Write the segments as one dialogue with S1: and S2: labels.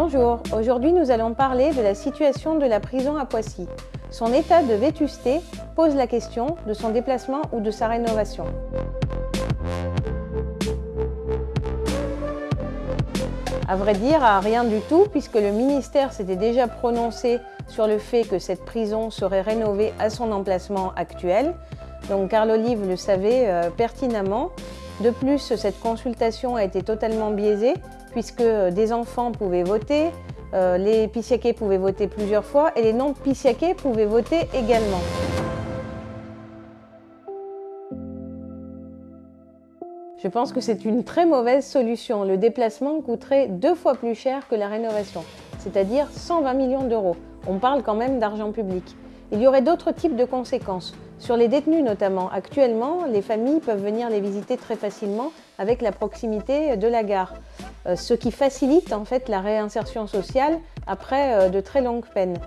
S1: Bonjour, aujourd'hui nous allons parler de la situation de la prison à Poissy. Son état de vétusté pose la question de son déplacement ou de sa rénovation. À vrai dire, à rien du tout, puisque le ministère s'était déjà prononcé sur le fait que cette prison serait rénovée à son emplacement actuel. Donc Carl Olive le savait euh, pertinemment. De plus, cette consultation a été totalement biaisée, puisque des enfants pouvaient voter, euh, les pissiaqués pouvaient voter plusieurs fois et les non-pissiaqués pouvaient voter également. Je pense que c'est une très mauvaise solution. Le déplacement coûterait deux fois plus cher que la rénovation, c'est-à-dire 120 millions d'euros. On parle quand même d'argent public. Il y aurait d'autres types de conséquences. Sur les détenus notamment, actuellement, les familles peuvent venir les visiter très facilement avec la proximité de la gare, euh, ce qui facilite en fait la réinsertion sociale après euh, de très longues peines.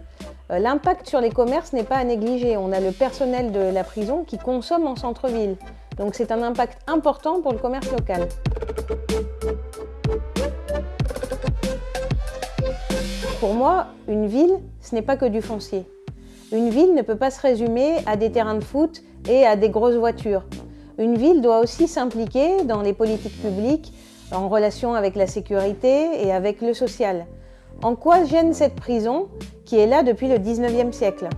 S1: Euh, l'impact sur les commerces n'est pas à négliger. On a le personnel de la prison qui consomme en centre-ville. Donc c'est un impact important pour le commerce local. Pour moi, une ville, ce n'est pas que du foncier. Une ville ne peut pas se résumer à des terrains de foot et à des grosses voitures. Une ville doit aussi s'impliquer dans les politiques publiques en relation avec la sécurité et avec le social. En quoi gêne cette prison qui est là depuis le 19e siècle?